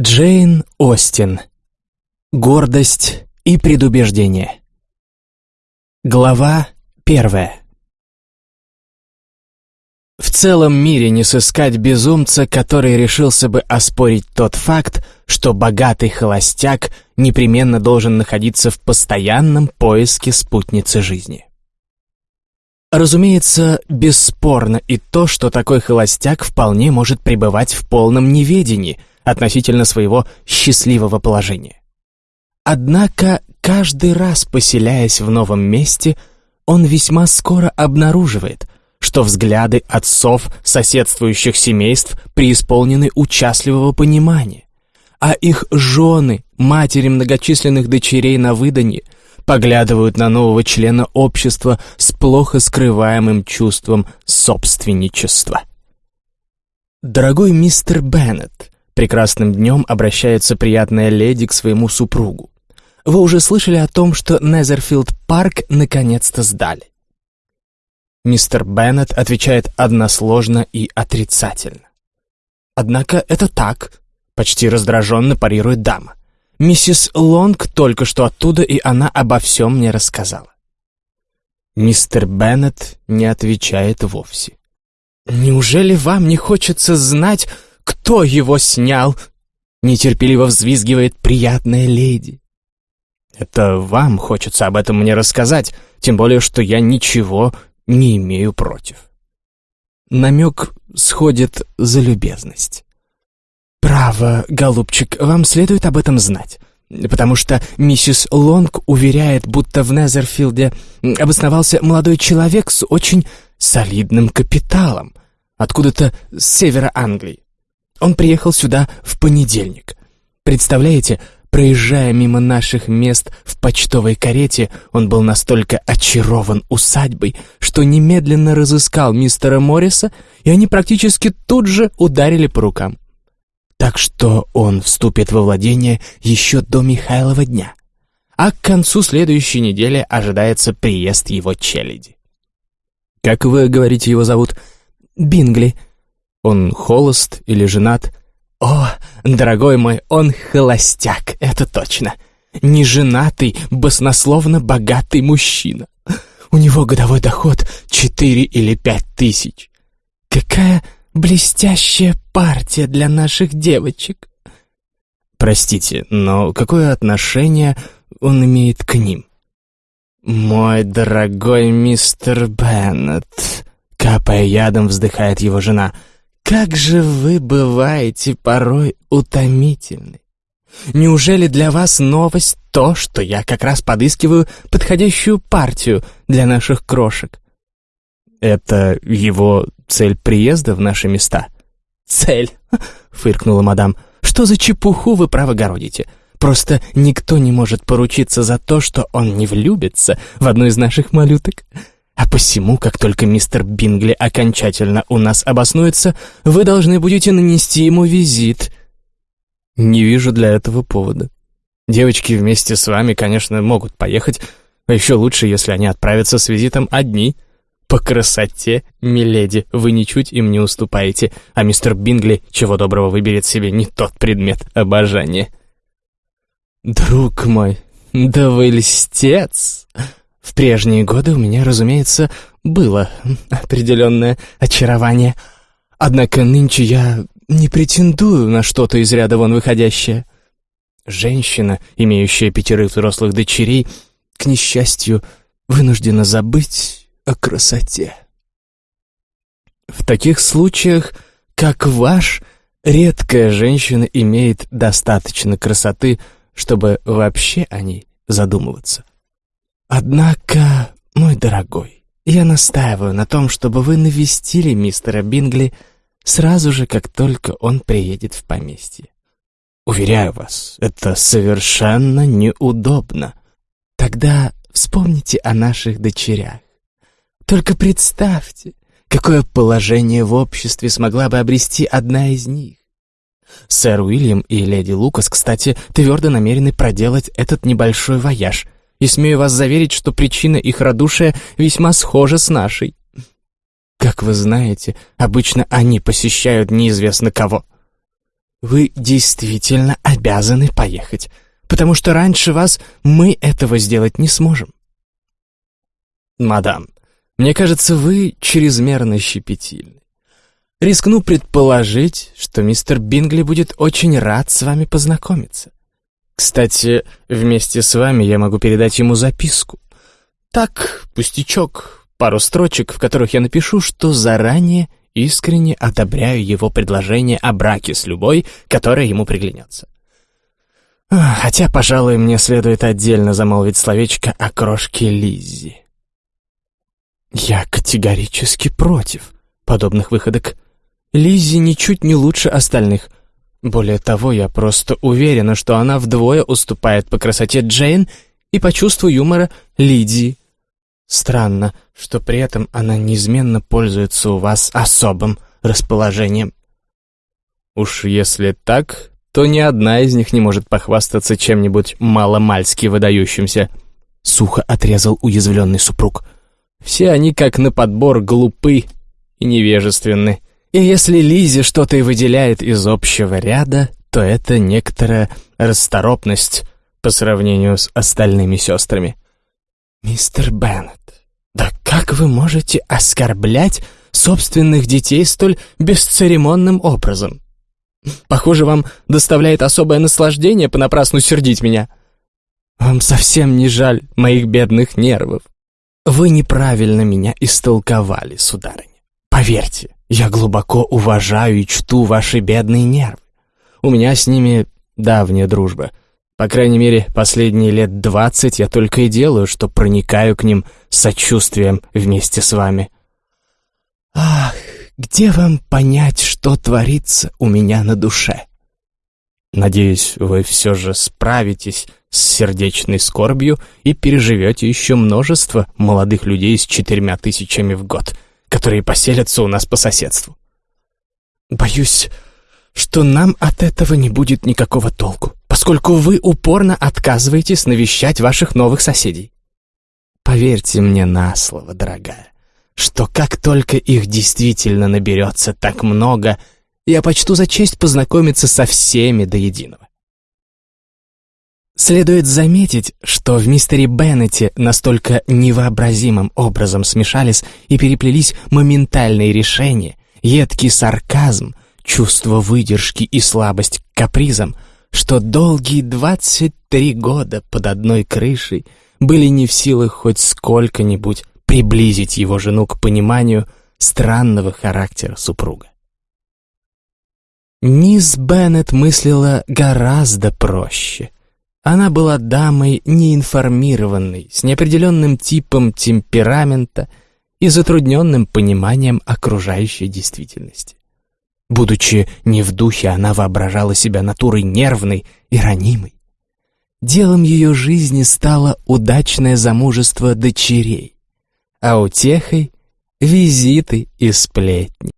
Джейн Остин. Гордость и предубеждение. Глава первая. В целом мире не сыскать безумца, который решился бы оспорить тот факт, что богатый холостяк непременно должен находиться в постоянном поиске спутницы жизни. Разумеется, бесспорно и то, что такой холостяк вполне может пребывать в полном неведении – относительно своего счастливого положения. Однако, каждый раз поселяясь в новом месте, он весьма скоро обнаруживает, что взгляды отцов соседствующих семейств преисполнены участливого понимания, а их жены, матери многочисленных дочерей на выданье, поглядывают на нового члена общества с плохо скрываемым чувством собственничества. Дорогой мистер Беннет, Прекрасным днем обращается приятная леди к своему супругу. Вы уже слышали о том, что Незерфилд парк наконец-то сдали. Мистер Беннет отвечает односложно и отрицательно. Однако это так, почти раздраженно парирует дама. Миссис Лонг только что оттуда, и она обо всем мне рассказала. Мистер Беннет не отвечает вовсе. «Неужели вам не хочется знать, кто его снял?» Нетерпеливо взвизгивает приятная леди. «Это вам хочется об этом мне рассказать, тем более, что я ничего не имею против». Намек сходит за любезность. «Право, голубчик, вам следует об этом знать, потому что миссис Лонг уверяет, будто в Незерфилде обосновался молодой человек с очень солидным капиталом, откуда-то с севера Англии. Он приехал сюда в понедельник. Представляете, проезжая мимо наших мест в почтовой карете, он был настолько очарован усадьбой, что немедленно разыскал мистера Морриса, и они практически тут же ударили по рукам. Так что он вступит во владение еще до Михайлова дня. А к концу следующей недели ожидается приезд его челяди. «Как вы говорите, его зовут?» «Бингли», он холост или женат? О, дорогой мой, он холостяк, это точно. Неженатый, баснословно богатый мужчина. У него годовой доход четыре или пять тысяч. Какая блестящая партия для наших девочек. Простите, но какое отношение он имеет к ним? «Мой дорогой мистер Беннет», — капая ядом, вздыхает его жена — как же вы бываете порой утомительны. Неужели для вас новость то, что я как раз подыскиваю подходящую партию для наших крошек? Это его цель приезда в наши места? Цель, фыркнула мадам. Что за чепуху вы правогородите? Просто никто не может поручиться за то, что он не влюбится в одну из наших малюток. А посему, как только мистер Бингли окончательно у нас обоснуется, вы должны будете нанести ему визит. Не вижу для этого повода. Девочки вместе с вами, конечно, могут поехать, а еще лучше, если они отправятся с визитом одни. По красоте, миледи, вы ничуть им не уступаете, а мистер Бингли, чего доброго, выберет себе не тот предмет обожания. «Друг мой, да вы льстец!» В прежние годы у меня, разумеется, было определенное очарование. Однако нынче я не претендую на что-то из ряда вон выходящее. Женщина, имеющая пятерых взрослых дочерей, к несчастью, вынуждена забыть о красоте. В таких случаях, как ваш, редкая женщина имеет достаточно красоты, чтобы вообще о ней задумываться. Однако, мой дорогой, я настаиваю на том, чтобы вы навестили мистера Бингли сразу же, как только он приедет в поместье. Уверяю вас, это совершенно неудобно. Тогда вспомните о наших дочерях. Только представьте, какое положение в обществе смогла бы обрести одна из них. Сэр Уильям и леди Лукас, кстати, твердо намерены проделать этот небольшой вояж — и смею вас заверить, что причина их радушия весьма схожа с нашей. Как вы знаете, обычно они посещают неизвестно кого. вы действительно обязаны поехать, потому что раньше вас мы этого сделать не сможем. Мадам, мне кажется, вы чрезмерно щепетильны. Рискну предположить, что мистер Бингли будет очень рад с вами познакомиться. Кстати, вместе с вами я могу передать ему записку. Так, пустячок, пару строчек, в которых я напишу, что заранее искренне одобряю его предложение о браке с любой, которая ему приглянется. Хотя, пожалуй, мне следует отдельно замолвить словечко о крошке Лиззи. Я категорически против подобных выходок. Лиззи ничуть не лучше остальных. Более того, я просто уверена, что она вдвое уступает по красоте Джейн и по чувству юмора Лидии. Странно, что при этом она неизменно пользуется у вас особым расположением. Уж если так, то ни одна из них не может похвастаться чем-нибудь маломальски выдающимся. Сухо отрезал уязвленный супруг. Все они, как на подбор, глупы и невежественны. И если Лизе что-то и выделяет из общего ряда, то это некоторая расторопность по сравнению с остальными сестрами. «Мистер Беннет, да как вы можете оскорблять собственных детей столь бесцеремонным образом? Похоже, вам доставляет особое наслаждение понапрасну сердить меня. Вам совсем не жаль моих бедных нервов. Вы неправильно меня истолковали, сударыня. Поверьте, я глубоко уважаю и чту ваши бедные нервы. У меня с ними давняя дружба — по крайней мере, последние лет двадцать я только и делаю, что проникаю к ним сочувствием вместе с вами. Ах, где вам понять, что творится у меня на душе? Надеюсь, вы все же справитесь с сердечной скорбью и переживете еще множество молодых людей с четырьмя тысячами в год, которые поселятся у нас по соседству. Боюсь, что нам от этого не будет никакого толку поскольку вы упорно отказываетесь навещать ваших новых соседей. Поверьте мне на слово, дорогая, что как только их действительно наберется так много, я почту за честь познакомиться со всеми до единого. Следует заметить, что в мистере Беннете настолько невообразимым образом смешались и переплелись моментальные решения, едкий сарказм, чувство выдержки и слабость к капризам — что долгие двадцать три года под одной крышей были не в силах хоть сколько-нибудь приблизить его жену к пониманию странного характера супруга. Мисс Беннет мыслила гораздо проще. Она была дамой неинформированной, с неопределенным типом темперамента и затрудненным пониманием окружающей действительности. Будучи не в духе, она воображала себя натурой нервной и ранимой. Делом ее жизни стало удачное замужество дочерей, а утехой — визиты и сплетни.